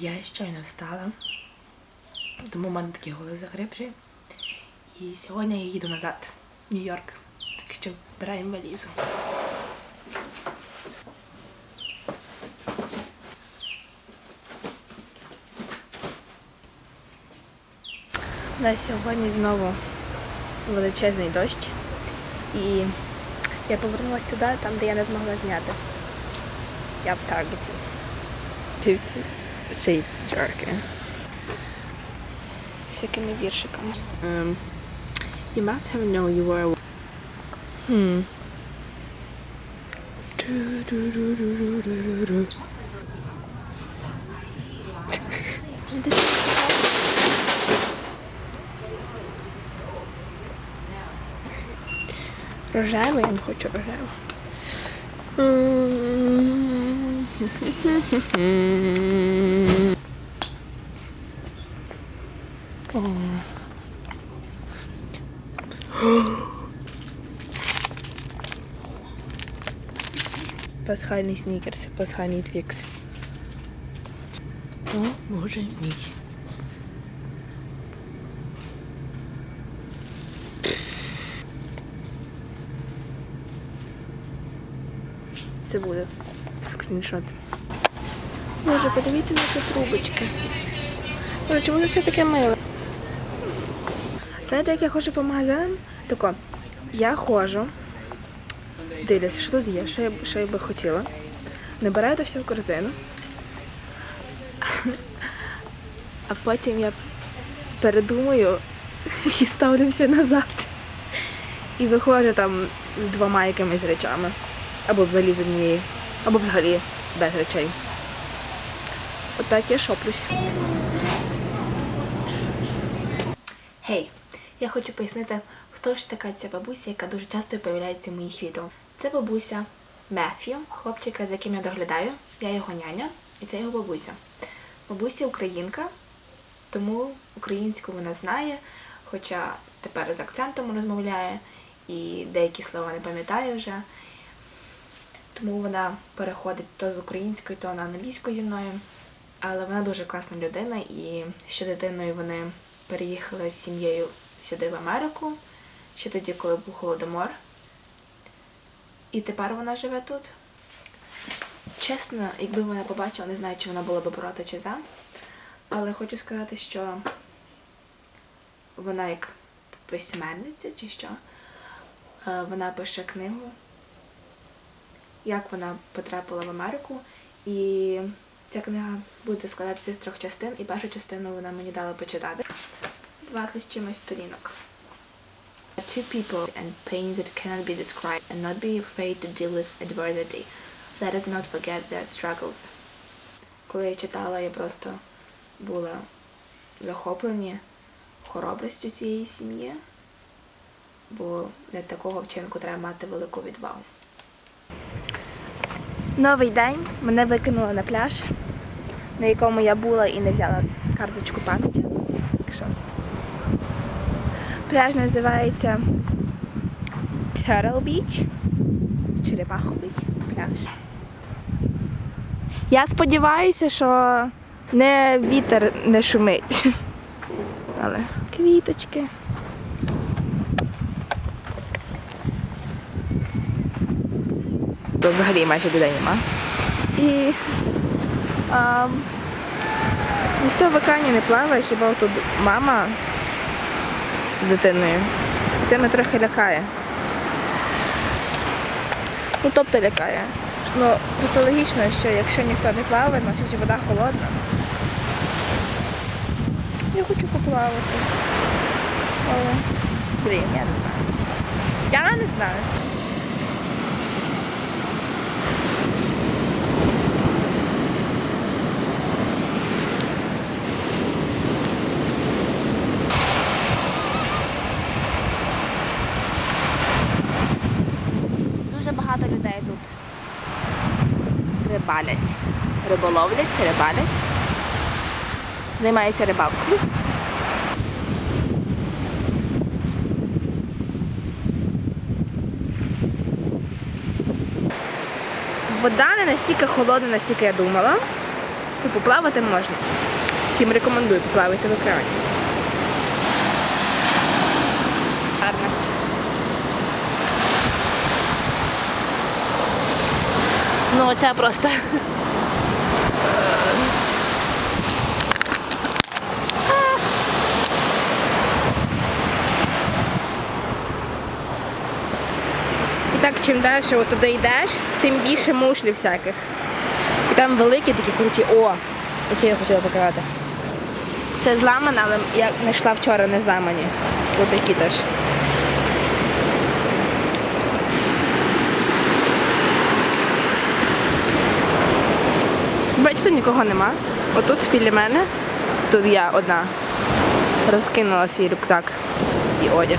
Я щойно встала, тому в мене такі голи загребші. І сьогодні я їду назад в Нью-Йорк. Так що збираємо валізу. У нас сьогодні знову величезний дощ. І я повернулася туди, там, де я не змогла зняти. Я в Таргеті. Two shades darker. Всякими віршиками. Um, you must have known you were. Hmm. Рожевий, я не хочу рожеву. Пасхальний снікерс, пасхальний твікс. О, боже мій. Це буде скріншот. Боже, подивіться на ці трубочки. Боже, чому це все таке миле? Знаєте, як я ходжу по магазинам? Тако, я ходжу, дивлюся, що тут є, що я, що я би хотіла. Набираю це все в корзину. А потім я передумаю і ставлю все назад. І виходжу там з двома якимись речами. Або взагалі з однією, або взагалі без речей. Отак я шоплюсь. Гей, я хочу пояснити, хто ж така ця бабуся, яка дуже часто появляється в моїх відео. Це бабуся Меф'ю, хлопчика, за яким я доглядаю. Я його няня, і це його бабуся. Бабуся українка, тому українську вона знає, хоча тепер з акцентом розмовляє і деякі слова не пам'ятає вже. Тому вона переходить то з української, то на англійську зі мною. Але вона дуже класна людина, і ще дитиною вони переїхали з сім'єю сюди в Америку, ще тоді, коли був голодомор. І тепер вона живе тут. Чесно, якби вона побачила, не знаю, чи вона була би проти чи за. Але хочу сказати, що вона як письменниця чи що, е, вона пише книгу як вона потрапила в Америку. І ця книга буде складатися з трьох частин, і першу частину вона мені дала почитати. 20 з чимось сторінок. Two people and pains that cannot be described and not be afraid to deal with adversity. Let us not forget their struggles. Коли я читала, я просто була захоплені хоробрістю цієї сім'ї, бо для такого вчинку треба мати велику відвагу. Новий день мене викинуло на пляж, на якому я була і не взяла карточку пам'яті. Пляж називається Turtle Beach. Черепаховий пляж. Я сподіваюся, що не вітер не шумить. Але квіточки. То взагалі майже людей нема. І а, ніхто в океані не плаває, хіба тут мама з дитиною. Це мене трохи лякає. Ну, тобто лякає. Ну, просто логічно, що якщо ніхто не плаває, значить вода холодна. Я хочу поплавати. Але, блін, я не знаю. Я не знаю. Дуже багато людей тут рибалять. Риболовлять, рибалять. Займаються рибалкою. Вода не настільки холодна, настільки я думала. Ну, поплавати можна. Всім рекомендую поплавати в океані. Ну, оце просто. І так, чим далі туди йдеш, тим більше мушлі всяких. І там великі такі круті. О! Оці я хотіла показати. Це зламане, але я знайшла вчора не зламані. Ось такі теж. Бачите, нікого нема. Отут біля мене, тут я одна, розкинула свій рюкзак і одяг.